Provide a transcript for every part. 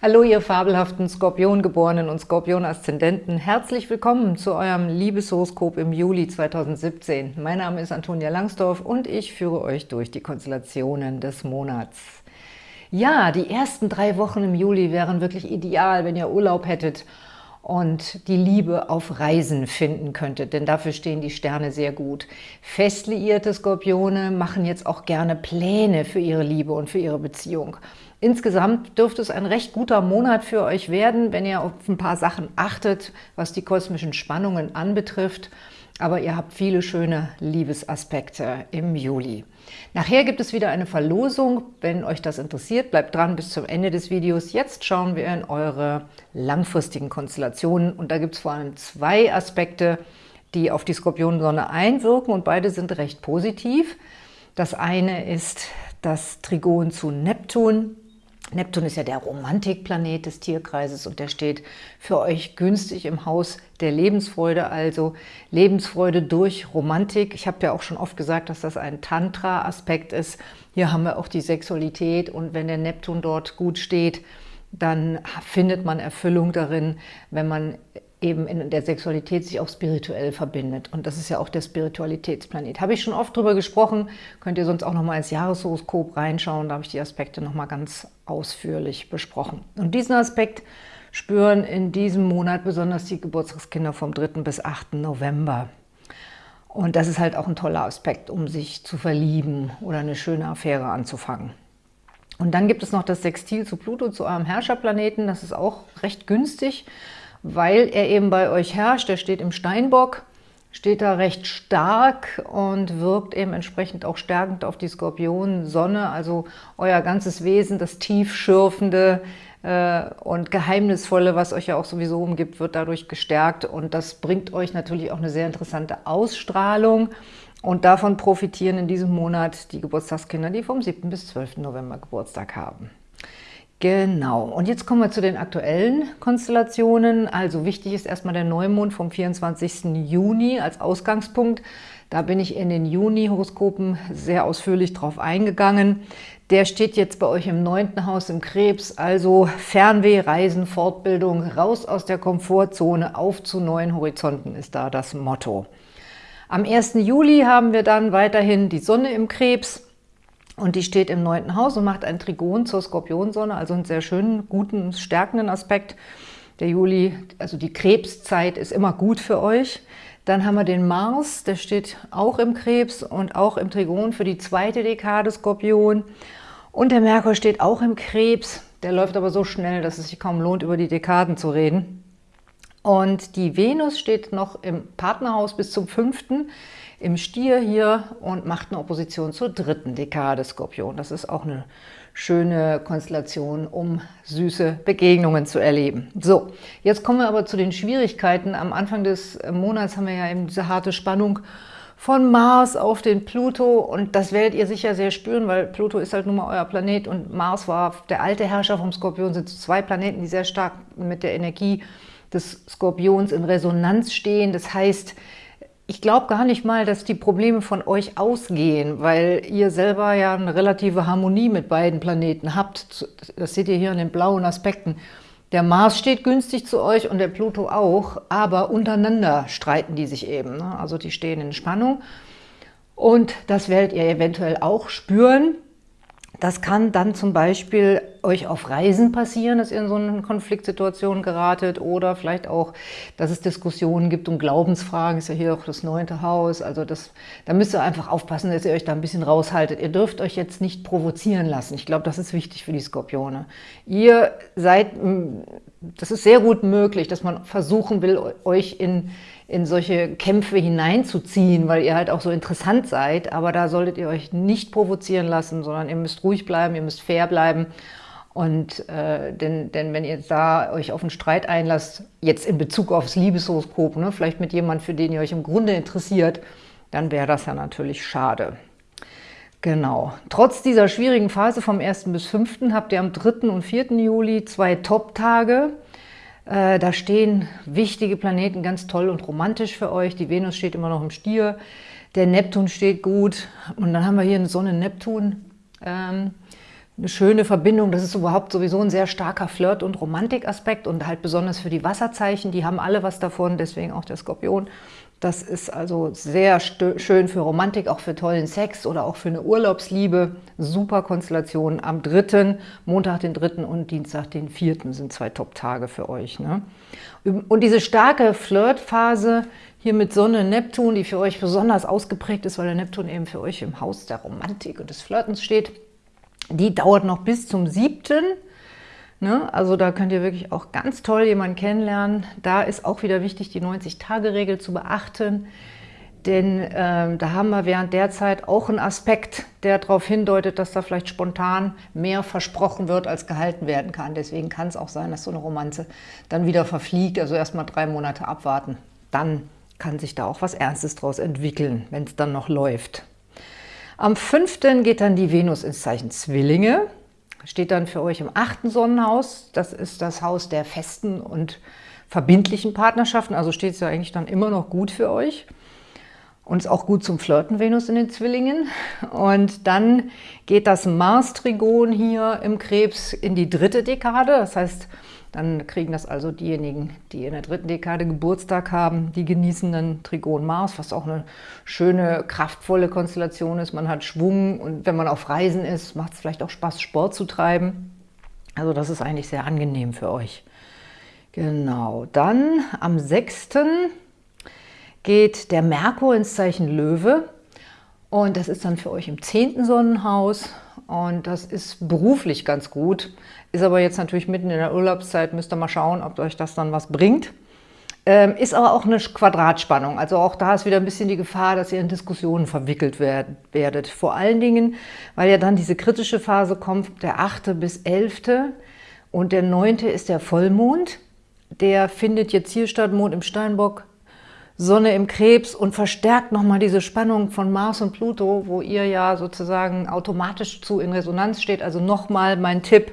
Hallo, ihr fabelhaften Skorpiongeborenen und Skorpion-Aszendenten. Herzlich willkommen zu eurem Liebeshoroskop im Juli 2017. Mein Name ist Antonia Langsdorf und ich führe euch durch die Konstellationen des Monats. Ja, die ersten drei Wochen im Juli wären wirklich ideal, wenn ihr Urlaub hättet und die Liebe auf Reisen finden könntet, denn dafür stehen die Sterne sehr gut. Fest liierte Skorpione machen jetzt auch gerne Pläne für ihre Liebe und für ihre Beziehung. Insgesamt dürfte es ein recht guter Monat für euch werden, wenn ihr auf ein paar Sachen achtet, was die kosmischen Spannungen anbetrifft. Aber ihr habt viele schöne Liebesaspekte im Juli. Nachher gibt es wieder eine Verlosung. Wenn euch das interessiert, bleibt dran bis zum Ende des Videos. Jetzt schauen wir in eure langfristigen Konstellationen. Und da gibt es vor allem zwei Aspekte, die auf die Skorpionsonne einwirken und beide sind recht positiv. Das eine ist das Trigon zu Neptun. Neptun ist ja der Romantikplanet des Tierkreises und der steht für euch günstig im Haus der Lebensfreude, also Lebensfreude durch Romantik. Ich habe ja auch schon oft gesagt, dass das ein Tantra-Aspekt ist. Hier haben wir auch die Sexualität und wenn der Neptun dort gut steht, dann findet man Erfüllung darin, wenn man eben in der Sexualität sich auch spirituell verbindet. Und das ist ja auch der Spiritualitätsplanet. Habe ich schon oft drüber gesprochen, könnt ihr sonst auch nochmal ins Jahreshoroskop reinschauen, da habe ich die Aspekte nochmal ganz ausführlich besprochen. Und diesen Aspekt spüren in diesem Monat besonders die Geburtstagskinder vom 3. bis 8. November. Und das ist halt auch ein toller Aspekt, um sich zu verlieben oder eine schöne Affäre anzufangen. Und dann gibt es noch das Sextil zu Pluto, zu eurem Herrscherplaneten. Das ist auch recht günstig weil er eben bei euch herrscht. Er steht im Steinbock, steht da recht stark und wirkt eben entsprechend auch stärkend auf die Skorpion-Sonne, also euer ganzes Wesen, das tiefschürfende äh, und geheimnisvolle, was euch ja auch sowieso umgibt, wird dadurch gestärkt und das bringt euch natürlich auch eine sehr interessante Ausstrahlung und davon profitieren in diesem Monat die Geburtstagskinder, die vom 7. bis 12. November Geburtstag haben. Genau, und jetzt kommen wir zu den aktuellen Konstellationen. Also wichtig ist erstmal der Neumond vom 24. Juni als Ausgangspunkt. Da bin ich in den Juni-Horoskopen sehr ausführlich drauf eingegangen. Der steht jetzt bei euch im neunten Haus im Krebs, also Fernweh, Reisen, Fortbildung, raus aus der Komfortzone, auf zu neuen Horizonten ist da das Motto. Am 1. Juli haben wir dann weiterhin die Sonne im Krebs, und die steht im neunten Haus und macht ein Trigon zur Skorpionsonne, also einen sehr schönen, guten, stärkenden Aspekt. Der Juli, also die Krebszeit ist immer gut für euch. Dann haben wir den Mars, der steht auch im Krebs und auch im Trigon für die zweite Dekade Skorpion. Und der Merkur steht auch im Krebs, der läuft aber so schnell, dass es sich kaum lohnt, über die Dekaden zu reden. Und die Venus steht noch im Partnerhaus bis zum fünften im Stier hier und macht eine Opposition zur dritten Dekade Skorpion. Das ist auch eine schöne Konstellation, um süße Begegnungen zu erleben. So, jetzt kommen wir aber zu den Schwierigkeiten. Am Anfang des Monats haben wir ja eben diese harte Spannung von Mars auf den Pluto und das werdet ihr sicher sehr spüren, weil Pluto ist halt nun mal euer Planet und Mars war der alte Herrscher vom Skorpion, sind zwei Planeten, die sehr stark mit der Energie des Skorpions in Resonanz stehen. Das heißt, ich glaube gar nicht mal, dass die Probleme von euch ausgehen, weil ihr selber ja eine relative Harmonie mit beiden Planeten habt. Das seht ihr hier an den blauen Aspekten. Der Mars steht günstig zu euch und der Pluto auch, aber untereinander streiten die sich eben. Ne? Also die stehen in Spannung und das werdet ihr eventuell auch spüren. Das kann dann zum Beispiel euch auf Reisen passieren, dass ihr in so eine Konfliktsituation geratet oder vielleicht auch, dass es Diskussionen gibt um Glaubensfragen, ist ja hier auch das neunte Haus, also das, da müsst ihr einfach aufpassen, dass ihr euch da ein bisschen raushaltet. Ihr dürft euch jetzt nicht provozieren lassen. Ich glaube, das ist wichtig für die Skorpione. Ihr seid, das ist sehr gut möglich, dass man versuchen will, euch in in solche Kämpfe hineinzuziehen, weil ihr halt auch so interessant seid. Aber da solltet ihr euch nicht provozieren lassen, sondern ihr müsst ruhig bleiben, ihr müsst fair bleiben. Und äh, denn, denn wenn ihr da euch auf einen Streit einlasst, jetzt in Bezug aufs Liebeshoroskop, ne, vielleicht mit jemandem, für den ihr euch im Grunde interessiert, dann wäre das ja natürlich schade. Genau. Trotz dieser schwierigen Phase vom 1. bis 5. habt ihr am 3. und 4. Juli zwei Top-Tage. Äh, da stehen wichtige Planeten ganz toll und romantisch für euch. Die Venus steht immer noch im Stier, der Neptun steht gut und dann haben wir hier eine Sonne-Neptun. Ähm, eine schöne Verbindung. Das ist überhaupt sowieso ein sehr starker Flirt- und Romantikaspekt und halt besonders für die Wasserzeichen. Die haben alle was davon, deswegen auch der Skorpion. Das ist also sehr schön für Romantik, auch für tollen Sex oder auch für eine Urlaubsliebe. Super Konstellation. Am 3., Montag den 3. und Dienstag den 4. sind zwei Top-Tage für euch. Ne? Und diese starke Flirtphase hier mit Sonne, Neptun, die für euch besonders ausgeprägt ist, weil der Neptun eben für euch im Haus der Romantik und des Flirtens steht, die dauert noch bis zum 7. Ne? Also da könnt ihr wirklich auch ganz toll jemanden kennenlernen. Da ist auch wieder wichtig, die 90-Tage-Regel zu beachten. Denn ähm, da haben wir während der Zeit auch einen Aspekt, der darauf hindeutet, dass da vielleicht spontan mehr versprochen wird, als gehalten werden kann. Deswegen kann es auch sein, dass so eine Romanze dann wieder verfliegt. Also erstmal drei Monate abwarten. Dann kann sich da auch was Ernstes draus entwickeln, wenn es dann noch läuft. Am 5. geht dann die Venus ins Zeichen Zwillinge steht dann für euch im achten Sonnenhaus. Das ist das Haus der festen und verbindlichen Partnerschaften, also steht es ja eigentlich dann immer noch gut für euch. Und ist auch gut zum Flirten, Venus in den Zwillingen. Und dann geht das Mars-Trigon hier im Krebs in die dritte Dekade. Das heißt, dann kriegen das also diejenigen, die in der dritten Dekade Geburtstag haben, die genießen dann Trigon Mars, was auch eine schöne, kraftvolle Konstellation ist. Man hat Schwung und wenn man auf Reisen ist, macht es vielleicht auch Spaß, Sport zu treiben. Also das ist eigentlich sehr angenehm für euch. Genau, dann am 6. geht der Merkur ins Zeichen Löwe und das ist dann für euch im 10. Sonnenhaus und das ist beruflich ganz gut. Ist aber jetzt natürlich mitten in der Urlaubszeit, müsst ihr mal schauen, ob euch das dann was bringt. Ähm, ist aber auch eine Quadratspannung. Also auch da ist wieder ein bisschen die Gefahr, dass ihr in Diskussionen verwickelt werd, werdet. Vor allen Dingen, weil ja dann diese kritische Phase kommt, der 8. bis 11. Und der 9. ist der Vollmond. Der findet jetzt hier statt, Mond im Steinbock, Sonne im Krebs und verstärkt nochmal diese Spannung von Mars und Pluto, wo ihr ja sozusagen automatisch zu in Resonanz steht. Also nochmal mein Tipp,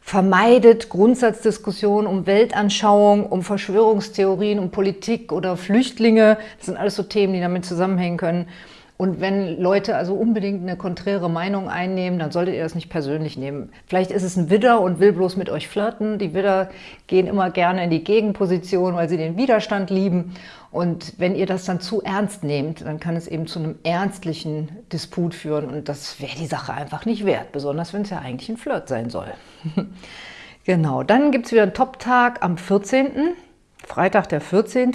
vermeidet Grundsatzdiskussionen um Weltanschauung, um Verschwörungstheorien, um Politik oder Flüchtlinge. Das sind alles so Themen, die damit zusammenhängen können. Und wenn Leute also unbedingt eine konträre Meinung einnehmen, dann solltet ihr das nicht persönlich nehmen. Vielleicht ist es ein Widder und will bloß mit euch flirten. Die Widder gehen immer gerne in die Gegenposition, weil sie den Widerstand lieben. Und wenn ihr das dann zu ernst nehmt, dann kann es eben zu einem ernstlichen Disput führen. Und das wäre die Sache einfach nicht wert, besonders wenn es ja eigentlich ein Flirt sein soll. genau, dann gibt es wieder einen Top-Tag am 14., Freitag der 14.,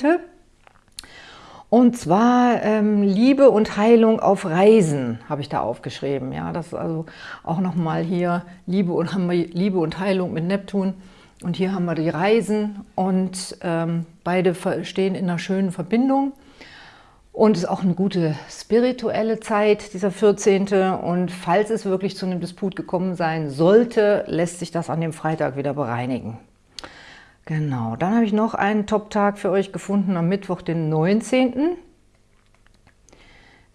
und zwar ähm, Liebe und Heilung auf Reisen habe ich da aufgeschrieben. Ja, das ist also auch nochmal hier Liebe und, haben wir Liebe und Heilung mit Neptun. Und hier haben wir die Reisen und ähm, beide stehen in einer schönen Verbindung. Und es ist auch eine gute spirituelle Zeit, dieser 14. Und falls es wirklich zu einem Disput gekommen sein sollte, lässt sich das an dem Freitag wieder bereinigen. Genau, dann habe ich noch einen Top-Tag für euch gefunden am Mittwoch, den 19.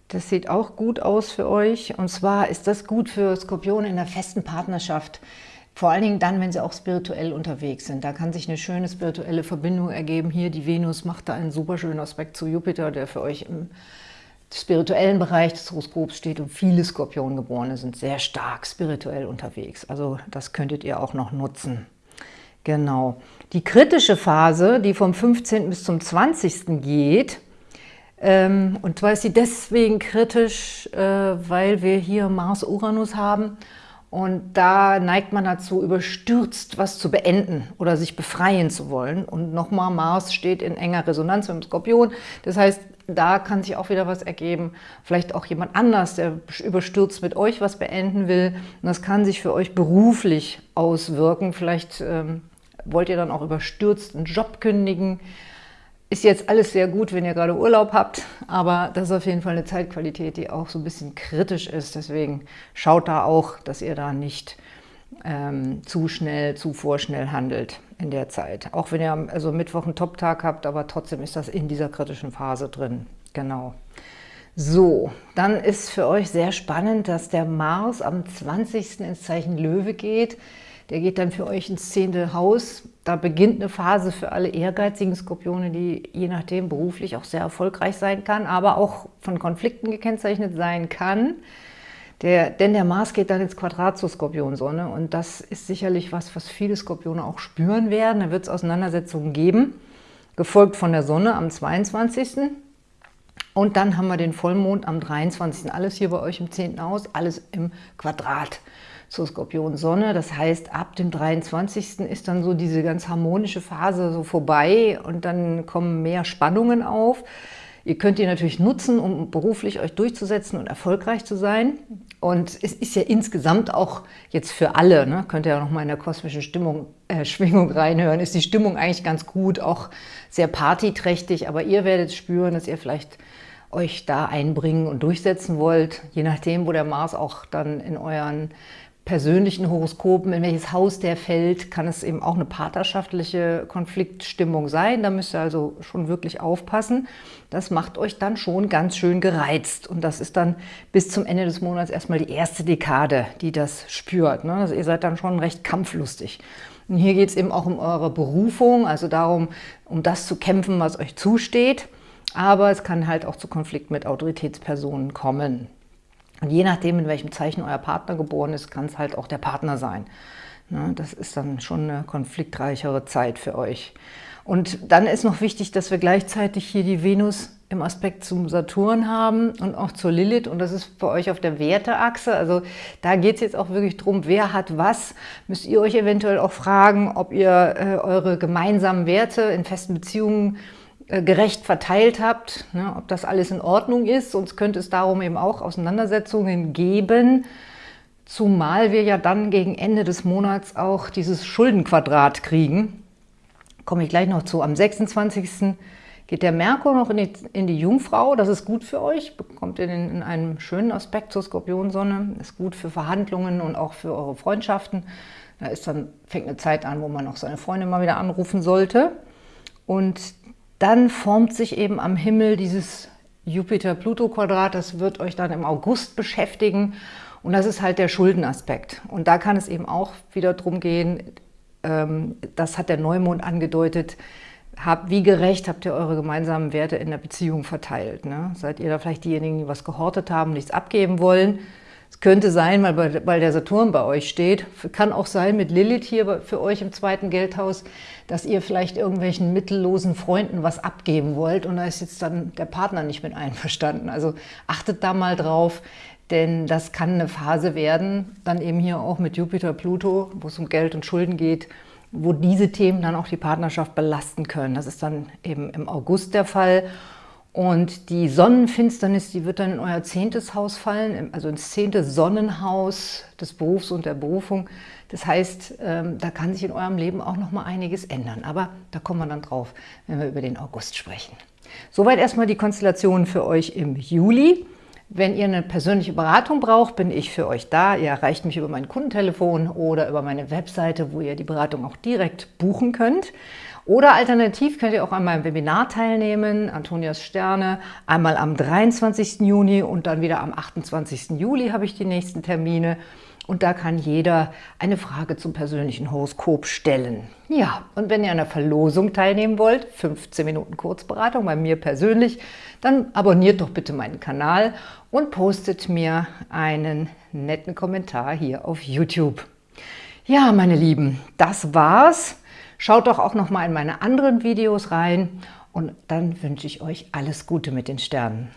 Das sieht auch gut aus für euch. Und zwar ist das gut für Skorpione in der festen Partnerschaft. Vor allen Dingen dann, wenn sie auch spirituell unterwegs sind. Da kann sich eine schöne spirituelle Verbindung ergeben. Hier die Venus macht da einen super schönen Aspekt zu Jupiter, der für euch im spirituellen Bereich des Horoskops steht. Und viele Skorpiongeborene sind sehr stark spirituell unterwegs. Also das könntet ihr auch noch nutzen. Genau. Die kritische Phase, die vom 15. bis zum 20. geht, ähm, und zwar ist sie deswegen kritisch, äh, weil wir hier Mars-Uranus haben und da neigt man dazu, überstürzt was zu beenden oder sich befreien zu wollen. Und nochmal, Mars steht in enger Resonanz mit dem Skorpion. Das heißt, da kann sich auch wieder was ergeben. Vielleicht auch jemand anders, der überstürzt mit euch was beenden will. Und das kann sich für euch beruflich auswirken. Vielleicht ähm, wollt ihr dann auch überstürzt einen Job kündigen. Ist jetzt alles sehr gut, wenn ihr gerade Urlaub habt, aber das ist auf jeden Fall eine Zeitqualität, die auch so ein bisschen kritisch ist. Deswegen schaut da auch, dass ihr da nicht ähm, zu schnell, zu vorschnell handelt in der Zeit. Auch wenn ihr also Mittwoch einen Top-Tag habt, aber trotzdem ist das in dieser kritischen Phase drin. Genau. So, dann ist für euch sehr spannend, dass der Mars am 20. ins Zeichen Löwe geht. Der geht dann für euch ins zehnte Haus. Da beginnt eine Phase für alle ehrgeizigen Skorpione, die je nachdem beruflich auch sehr erfolgreich sein kann, aber auch von Konflikten gekennzeichnet sein kann. Der, denn der Mars geht dann ins Quadrat zur Skorpionsonne und das ist sicherlich was, was viele Skorpione auch spüren werden. Da wird es Auseinandersetzungen geben, gefolgt von der Sonne am 22. Und dann haben wir den Vollmond am 23. Alles hier bei euch im 10. Haus, alles im Quadrat zur Skorpion-Sonne. Das heißt, ab dem 23. ist dann so diese ganz harmonische Phase so vorbei und dann kommen mehr Spannungen auf. Ihr könnt die natürlich nutzen, um beruflich euch durchzusetzen und erfolgreich zu sein. Und es ist ja insgesamt auch jetzt für alle, ne, könnt ihr ja nochmal in der kosmischen Stimmung, äh, Schwingung reinhören, ist die Stimmung eigentlich ganz gut, auch sehr partyträchtig, aber ihr werdet spüren, dass ihr vielleicht euch da einbringen und durchsetzen wollt, je nachdem, wo der Mars auch dann in euren persönlichen Horoskopen, in welches Haus der fällt, kann es eben auch eine partnerschaftliche Konfliktstimmung sein. Da müsst ihr also schon wirklich aufpassen. Das macht euch dann schon ganz schön gereizt. Und das ist dann bis zum Ende des Monats erstmal die erste Dekade, die das spürt. Ne? Also ihr seid dann schon recht kampflustig. Und hier geht es eben auch um eure Berufung, also darum, um das zu kämpfen, was euch zusteht. Aber es kann halt auch zu Konflikt mit Autoritätspersonen kommen. Und je nachdem, in welchem Zeichen euer Partner geboren ist, kann es halt auch der Partner sein. Ne, das ist dann schon eine konfliktreichere Zeit für euch. Und dann ist noch wichtig, dass wir gleichzeitig hier die Venus im Aspekt zum Saturn haben und auch zur Lilith. Und das ist bei euch auf der Werteachse. Also da geht es jetzt auch wirklich darum, wer hat was. Müsst ihr euch eventuell auch fragen, ob ihr äh, eure gemeinsamen Werte in festen Beziehungen gerecht verteilt habt, ne, ob das alles in Ordnung ist. Sonst könnte es darum eben auch Auseinandersetzungen geben, zumal wir ja dann gegen Ende des Monats auch dieses Schuldenquadrat kriegen. Komme ich gleich noch zu. Am 26. geht der Merkur noch in die, in die Jungfrau. Das ist gut für euch, bekommt ihr in, in einem schönen Aspekt zur Skorpionsonne. Ist gut für Verhandlungen und auch für eure Freundschaften. Da ist dann, fängt eine Zeit an, wo man auch seine Freunde mal wieder anrufen sollte. Und dann formt sich eben am Himmel dieses Jupiter-Pluto-Quadrat, das wird euch dann im August beschäftigen und das ist halt der Schuldenaspekt. Und da kann es eben auch wieder darum gehen, ähm, das hat der Neumond angedeutet, wie gerecht habt ihr eure gemeinsamen Werte in der Beziehung verteilt? Ne? Seid ihr da vielleicht diejenigen, die was gehortet haben, nichts abgeben wollen? Es könnte sein, weil, der Saturn bei euch steht, kann auch sein mit Lilith hier für euch im zweiten Geldhaus, dass ihr vielleicht irgendwelchen mittellosen Freunden was abgeben wollt und da ist jetzt dann der Partner nicht mit einverstanden. Also achtet da mal drauf, denn das kann eine Phase werden, dann eben hier auch mit Jupiter, Pluto, wo es um Geld und Schulden geht, wo diese Themen dann auch die Partnerschaft belasten können. Das ist dann eben im August der Fall. Und die Sonnenfinsternis, die wird dann in euer zehntes Haus fallen, also ins zehnte Sonnenhaus des Berufs und der Berufung. Das heißt, ähm, da kann sich in eurem Leben auch noch mal einiges ändern. Aber da kommen wir dann drauf, wenn wir über den August sprechen. Soweit erstmal die Konstellation für euch im Juli. Wenn ihr eine persönliche Beratung braucht, bin ich für euch da. Ihr erreicht mich über mein Kundentelefon oder über meine Webseite, wo ihr die Beratung auch direkt buchen könnt. Oder alternativ könnt ihr auch an meinem Webinar teilnehmen, Antonias Sterne, einmal am 23. Juni und dann wieder am 28. Juli habe ich die nächsten Termine. Und da kann jeder eine Frage zum persönlichen Horoskop stellen. Ja, und wenn ihr an der Verlosung teilnehmen wollt, 15 Minuten Kurzberatung bei mir persönlich, dann abonniert doch bitte meinen Kanal und postet mir einen netten Kommentar hier auf YouTube. Ja, meine Lieben, das war's. Schaut doch auch noch mal in meine anderen Videos rein und dann wünsche ich euch alles Gute mit den Sternen.